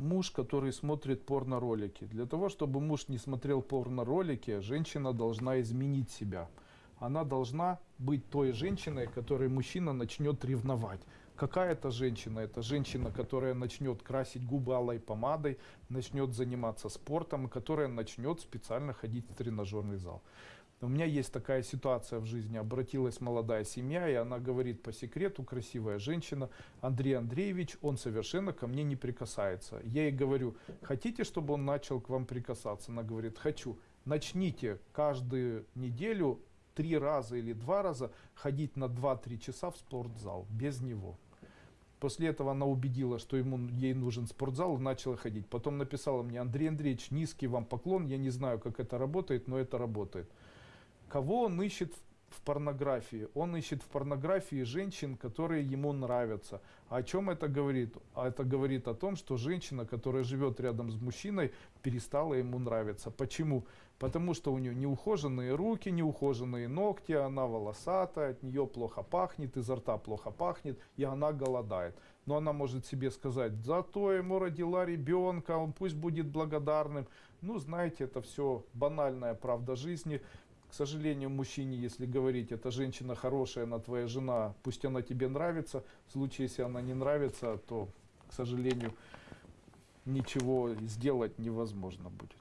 муж, который смотрит порно-ролики. Для того, чтобы муж не смотрел порно-ролики, женщина должна изменить себя. Она должна быть той женщиной, которой мужчина начнет ревновать. Какая это женщина? Это женщина, которая начнет красить губы алой помадой, начнет заниматься спортом, которая начнет специально ходить в тренажерный зал. У меня есть такая ситуация в жизни. Обратилась молодая семья, и она говорит по секрету, красивая женщина, Андрей Андреевич, он совершенно ко мне не прикасается. Я ей говорю, хотите, чтобы он начал к вам прикасаться? Она говорит, хочу. Начните каждую неделю три раза или два раза ходить на 2-3 часа в спортзал без него. После этого она убедила, что ему, ей нужен спортзал, начала ходить. Потом написала мне, Андрей Андреевич, низкий вам поклон, я не знаю, как это работает, но это работает. Кого он ищет в, порнографии? Он ищет в порнографии женщин, которые ему нравятся. А о чем это говорит? А это говорит о том, что женщина, которая живет рядом с мужчиной, перестала ему нравиться. Почему? Потому что у нее неухоженные руки, неухоженные ногти, она волосатая, от нее плохо пахнет, изо рта плохо пахнет, и она голодает. Но она может себе сказать, зато ему родила ребенка, он пусть будет благодарным. Ну, знаете, это все банальная правда жизни. К сожалению, мужчине, если говорить, эта женщина хорошая, она твоя жена, пусть она тебе нравится. В случае, если она не нравится, то, к сожалению, ничего сделать невозможно будет.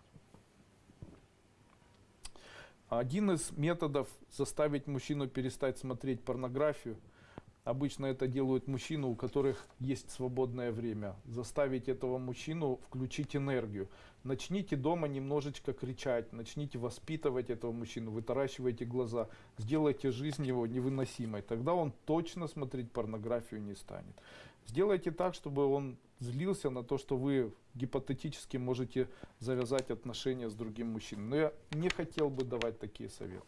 Один из методов заставить мужчину перестать смотреть порнографию – Обычно это делают мужчины, у которых есть свободное время. Заставить этого мужчину включить энергию. Начните дома немножечко кричать, начните воспитывать этого мужчину, вытаращивайте глаза, сделайте жизнь его невыносимой. Тогда он точно смотреть порнографию не станет. Сделайте так, чтобы он злился на то, что вы гипотетически можете завязать отношения с другим мужчиной. Но я не хотел бы давать такие советы.